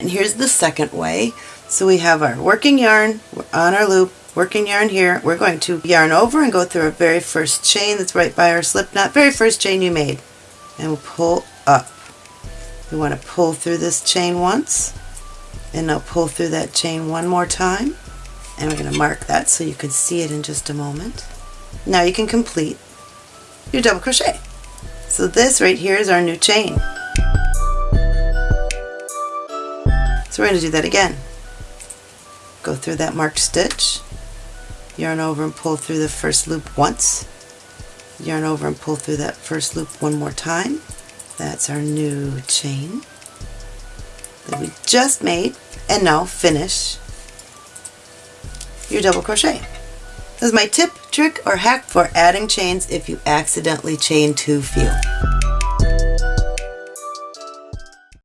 And here's the second way. So we have our working yarn on our loop, working yarn here. We're going to yarn over and go through our very first chain that's right by our slip knot, very first chain you made. And we'll pull up. We want to pull through this chain once, and now pull through that chain one more time. And we're going to mark that so you can see it in just a moment. Now you can complete your double crochet. So this right here is our new chain. So we're going to do that again. Go through that marked stitch, yarn over and pull through the first loop once, yarn over and pull through that first loop one more time. That's our new chain that we just made and now finish your double crochet. This is my tip, trick, or hack for adding chains if you accidentally chain too few.